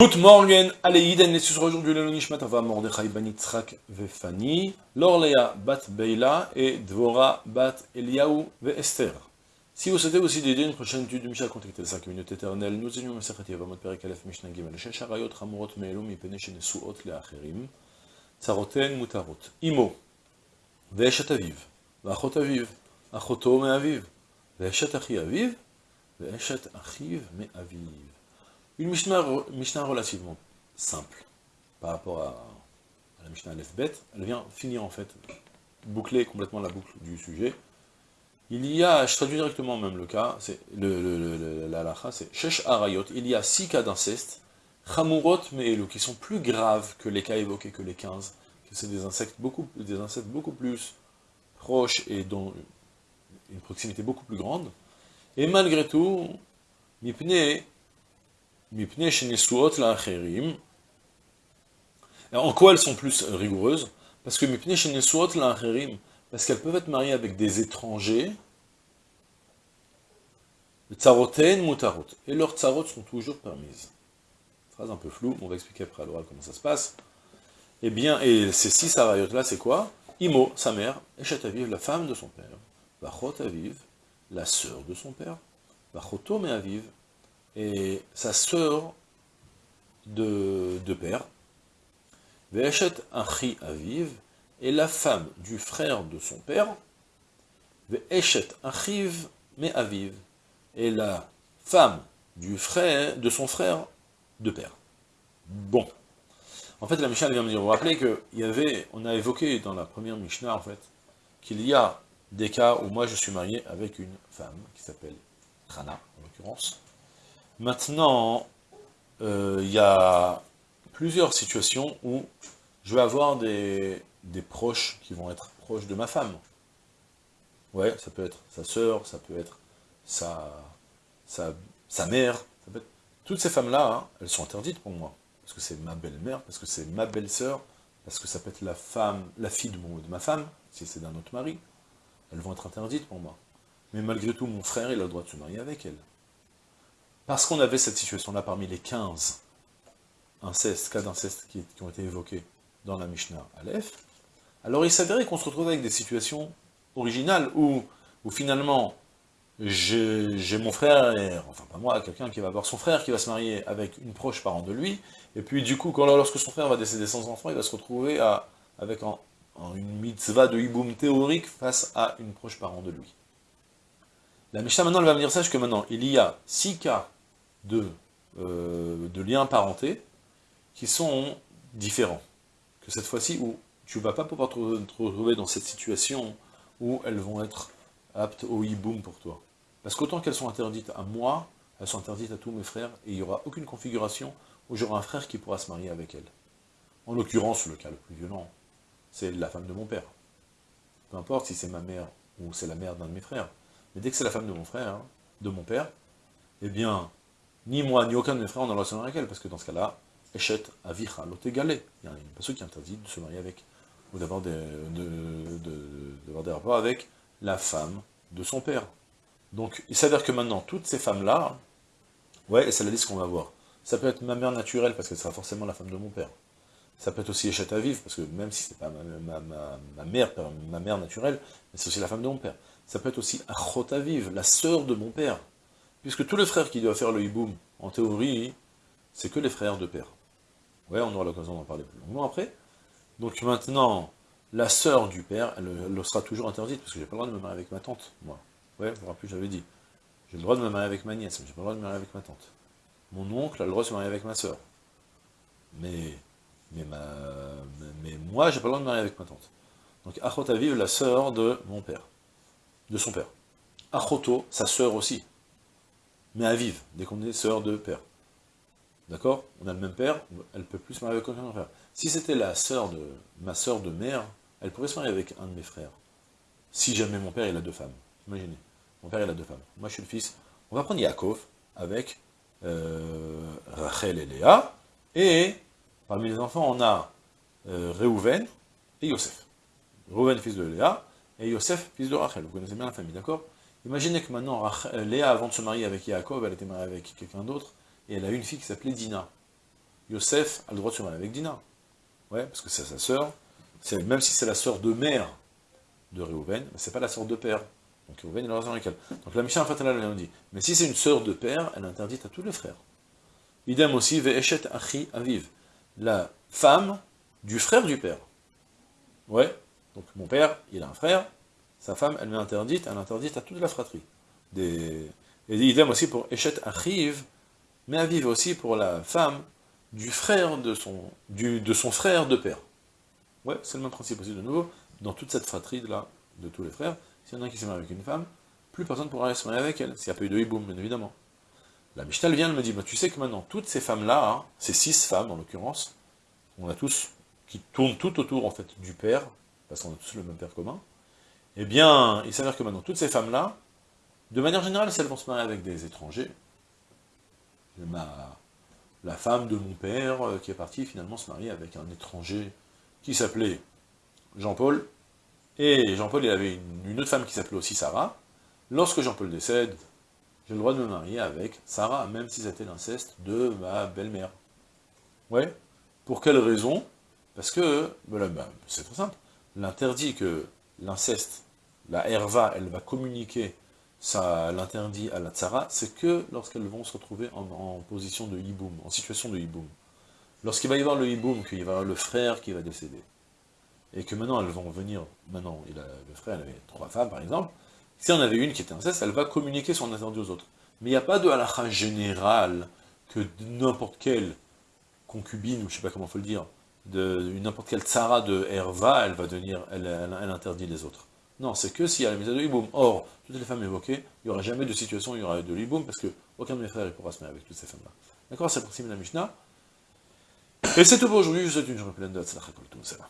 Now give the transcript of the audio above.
Good morning, allez, Iden, et ce aujourd'hui le Nishmat Ava Mordechai Ben Vefani, Lorlea Bat Beila et Dvora Bat Eliaou Ve Esther. Si vous souhaitez aussi d'aider une prochaine étude du Mishnah, contactez la 5 minutes éternelles. Nous étions Masachet Yavamot Perek Aleph Mishnah Gimel, Shesh Harayot Hamurot Me'elu Mipene Shenesuot Le'acherim, Tzaroten Mutarot. Imo, Ve'eshet Aviv, V'achot Aviv, Achoto Me'aviv, Ve'eshet Achi Aviv, Ve'eshet Achiv Me'aviv. Une Mishnah, Mishnah, relativement simple par rapport à, la Mishnah Aleph Bet. Elle vient finir en fait, boucler complètement la boucle du sujet. Il y a, je traduis directement même le cas, c'est le, la lacha, c'est Shesh Arayot, il y a six cas d'inceste, Chamurot Me'elu, qui sont plus graves que les cas évoqués que les 15, que c'est des insectes beaucoup, des insectes beaucoup plus proches et dont une proximité beaucoup plus grande. Et malgré tout, Mipne en quoi elles sont plus rigoureuses? Parce que parce qu'elles peuvent être mariées avec des étrangers, mutarot, et leurs tsarot sont toujours permises. Phrase un peu floue, on va expliquer après à l'oral comment ça se passe. Eh bien, et ces six sarayot là, c'est quoi? Imo, sa mère, Eshet Aviv, la femme de son père, Bachot Aviv, la sœur de son père, Bachoto me Aviv, et sa sœur de, de père, Ve'eshet Achi Aviv, et la femme du frère de son père, Ve'eshet Achiv Me Aviv, et la femme du frère, de son frère de père. Bon. En fait, la Mishnah vient me dire, vous vous rappelez qu'il y avait, on a évoqué dans la première Mishnah, en fait, qu'il y a des cas où moi je suis marié avec une femme qui s'appelle Rana, en l'occurrence, Maintenant, euh, il y a plusieurs situations où je vais avoir des, proches qui vont être proches de ma femme. Ouais, ça peut être sa sœur, ça peut être sa, sa, mère. Toutes ces femmes-là, hein, elles sont interdites pour moi. Parce que c'est ma belle-mère, parce que c'est ma belle-sœur, parce que ça peut être la femme, la fille de, de ma femme, si c'est d'un autre mari. Elles vont être interdites pour moi. Mais malgré tout, mon frère, il a le droit de se marier avec elle. Parce qu'on avait cette situation-là parmi les 15 incestes, cas d'inceste qui, ont été évoqués dans la Mishnah Aleph, alors il s'avérait qu'on se retrouvait avec des situations originales où, finalement, j'ai mon frère, enfin pas moi, quelqu'un qui va avoir son frère qui va se marier avec une proche parent de lui, et puis du coup, quand, lorsque son frère va décéder sans enfant, il va se retrouver avec une mitzvah de hiboum théorique face à une proche parent de lui. La Mishnah maintenant elle va me dire sache que maintenant, il y a six cas de, euh, de liens parentés qui sont différents. Que cette fois-ci, où tu ne vas pas pouvoir te retrouver dans cette situation où elles vont être aptes au hiboum pour toi. Parce qu'autant qu'elles sont interdites à moi, elles sont interdites à tous mes frères, et il n'y aura aucune configuration où j'aurai un frère qui pourra se marier avec elles. En l'occurrence, le cas le plus violent, c'est la femme de mon père. Peu importe si c'est ma mère ou c'est la mère d'un de mes frères. Mais dès que c'est la femme de mon frère, de mon père, eh bien, ni moi, ni aucun de mes frères, on a relation avec elle, parce que dans ce cas-là, Echet avicha égalé. Il y a une personne qui interdit de se marier avec, ou d'avoir des, de, des rapports avec la femme de son père. Donc, il s'avère que maintenant, toutes ces femmes-là, ouais, et c'est la liste qu'on va voir. Ça peut être ma mère naturelle, parce que ce sera forcément la femme de mon père. Ça peut être aussi Echet Aviv, parce que même si c'est pas ma, mère, ma mère naturelle, c'est aussi la femme de mon père. Ça peut être aussi Achot Aviv, la sœur de mon père. Puisque tous les frères qui doivent faire le hiboum, en théorie, c'est que les frères de père. Ouais, on aura l'occasion d'en parler plus longuement après. Donc maintenant, la sœur du père, elle, sera toujours interdite, parce que j'ai pas le droit de me marier avec ma tante, moi. Ouais, vous vous rappelez, j'avais dit. J'ai le droit de me marier avec ma nièce, mais j'ai pas le droit de me marier avec ma tante. Mon oncle a le droit de se marier avec ma sœur. Mais, mais, ma, mais moi, j'ai pas le droit de me marier avec ma tante. Donc Achot Aviv, la sœur de mon père, de son père. Achoto, sa sœur aussi mais à vivre, dès qu'on est sœur de père. D'accord? On a le même père, elle peut plus se marier avec aucun frère. Si c'était la sœur de ma sœur de mère, elle pourrait se marier avec un de mes frères. Si jamais mon père il a deux femmes. Imaginez, mon père il a deux femmes. Moi je suis le fils. On va prendre Yaakov avec euh, Rachel et Léa, et parmi les enfants on a euh, et Yosef. Réhouven fils de Léa, et Yosef fils de Rachel. Vous connaissez bien la famille, d'accord? Imaginez que maintenant, Léa, avant de se marier avec Yaakov, elle était mariée avec quelqu'un d'autre, et elle a une fille qui s'appelait Dina. Yosef a le droit de se marier avec Dina. Ouais, parce que c'est sa sœur, même si c'est la sœur de mère de Réhouven, c'est pas la sœur de père. Donc Réhouven, a raison avec elle. Donc la Mishnah Fatala elle dit, mais si c'est une sœur de père, elle est interdite à tous les frères. Idem aussi, Ve'eshet Achi Aviv, la femme du frère du père. Ouais, donc mon père, il a un frère, sa femme, elle m'est interdite, elle est interdite à toute la fratrie. Et idem aussi pour Eshet Achiv, mais Aviv aussi pour la femme du frère de son, de son frère de père. Ouais, c'est le même principe aussi de nouveau, dans toute cette fratrie-là, de tous les frères, s'il y en a un qui s'est marié avec une femme, plus personne ne pourra se marier avec elle, s'il n'y a pas eu de hiboum, bien évidemment. La Mishnah vient, elle me dit, bah, tu sais que maintenant, toutes ces femmes-là, hein, ces six femmes en l'occurrence, on a tous, qui tournent tout autour en fait du père, parce qu'on a tous le même père commun, eh bien, il s'avère que maintenant, toutes ces femmes-là, de manière générale, si elles vont se marier avec des étrangers, ma, la femme de mon père, euh, qui est partie finalement se marier avec un étranger qui s'appelait Jean-Paul, et Jean-Paul, il avait une, autre femme qui s'appelait aussi Sarah. Lorsque Jean-Paul décède, j'ai le droit de me marier avec Sarah, même si c'était l'inceste de ma belle-mère. Ouais. Pour quelle raison? Parce que, ben, c'est très simple, l'interdit que l'inceste, la herva, elle va communiquer ça l'interdit à la tsara, c'est que lorsqu'elles vont se retrouver en, position de hiboum, en situation de hiboum. Lorsqu'il va y avoir le hiboum, qu'il va y avoir le frère qui va décéder, et que maintenant elles vont venir, maintenant il a, le frère avait trois femmes par exemple, si on avait une qui était inceste, elle va communiquer son interdit aux autres. Mais il n'y a pas de halakha général que n'importe quelle concubine, ou je sais pas comment il faut le dire, n'importe quelle tsara de herva, elle va devenir, elle interdit les autres. Non, c'est que s'il y a la mise de l'hiboum. Or, toutes les femmes évoquées, il n'y aura jamais de situation où il y aura de l'hiboum, parce qu'aucun de mes frères ne pourra se mettre avec toutes ces femmes-là. D'accord C'est le principe de la Mishnah. Et c'est tout pour aujourd'hui, je vous souhaite une journée pleine de ça va.